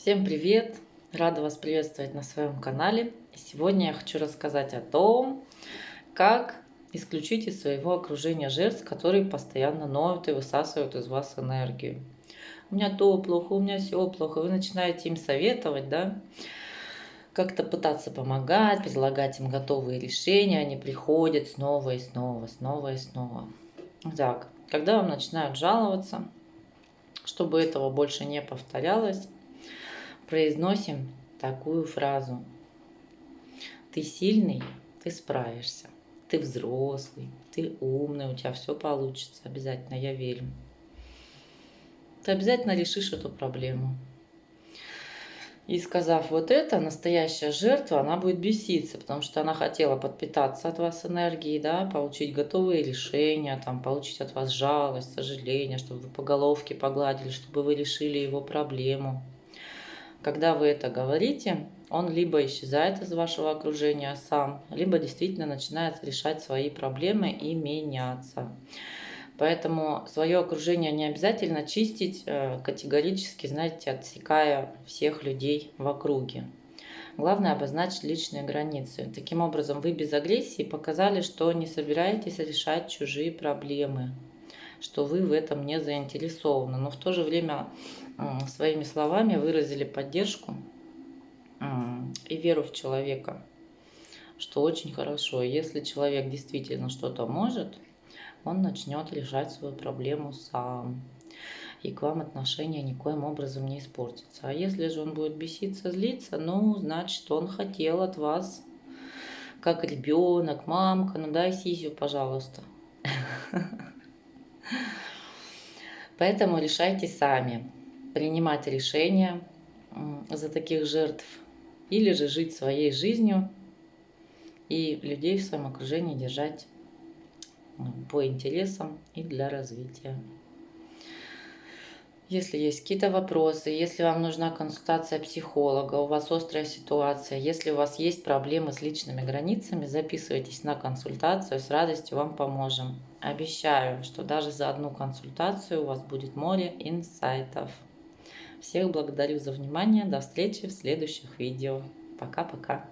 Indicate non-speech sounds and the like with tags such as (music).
Всем привет! Рада вас приветствовать на своем канале. Сегодня я хочу рассказать о том, как исключить из своего окружения жертв, которые постоянно ноют и высасывают из вас энергию. У меня то плохо, у меня все плохо. Вы начинаете им советовать, да, как-то пытаться помогать, предлагать им готовые решения. Они приходят снова и снова, снова и снова. Так, когда вам начинают жаловаться, чтобы этого больше не повторялось, произносим такую фразу. Ты сильный, ты справишься. Ты взрослый, ты умный, у тебя все получится. Обязательно, я верю. Ты обязательно решишь эту проблему. И сказав вот это, настоящая жертва, она будет беситься, потому что она хотела подпитаться от вас энергией, да, получить готовые решения, там, получить от вас жалость, сожаление, чтобы вы по головке погладили, чтобы вы решили его проблему. Когда вы это говорите, он либо исчезает из вашего окружения сам, либо действительно начинает решать свои проблемы и меняться. Поэтому свое окружение не обязательно чистить э, категорически, знаете, отсекая всех людей в округе. Главное обозначить личные границы. Таким образом, вы без агрессии показали, что не собираетесь решать чужие проблемы, что вы в этом не заинтересованы. Но в то же время своими словами выразили поддержку и веру в человека, что очень хорошо. Если человек действительно что-то может, он начнет решать свою проблему сам. И к вам отношения никоим образом не испортятся. А если же он будет беситься, злиться, ну, значит, он хотел от вас, как ребенок, мамка, ну дай сисю, пожалуйста. (laughs) Поэтому решайте сами принимать решения за таких жертв, или же жить своей жизнью и людей в своем окружении держать по интересам и для развития. Если есть какие-то вопросы, если вам нужна консультация психолога, у вас острая ситуация, если у вас есть проблемы с личными границами, записывайтесь на консультацию, с радостью вам поможем. Обещаю, что даже за одну консультацию у вас будет море инсайтов. Всех благодарю за внимание. До встречи в следующих видео. Пока-пока.